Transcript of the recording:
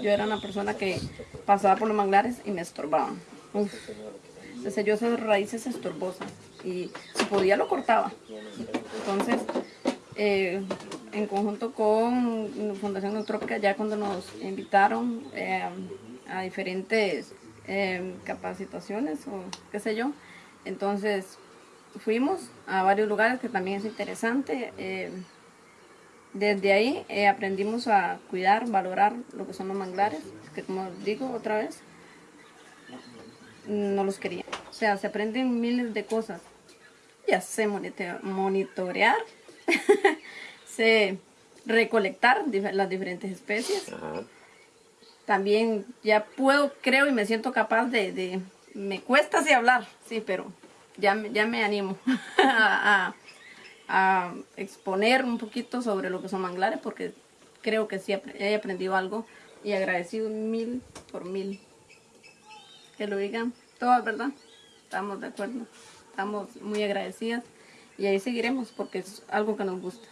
Yo era una persona que pasaba por los manglares y me estorbaban. Uf. Entonces yo esas raíces estorbosas y si podía lo cortaba. Entonces, eh, en conjunto con Fundación Neutrópica, ya cuando nos invitaron eh, a diferentes eh, capacitaciones o qué sé yo, entonces fuimos a varios lugares que también es interesante. Desde ahí eh, aprendimos a cuidar, valorar lo que son los manglares, que como digo otra vez, no los quería. O sea, se aprenden miles de cosas. Ya sé monitorear, sé recolectar las diferentes especies. También ya puedo, creo y me siento capaz de, me cuesta así hablar, sí, pero ya, ya me animo a a exponer un poquito sobre lo que son manglares porque creo que sí he aprendido algo y agradecido mil por mil. Que lo digan todas, ¿verdad? Estamos de acuerdo. Estamos muy agradecidas y ahí seguiremos porque es algo que nos gusta.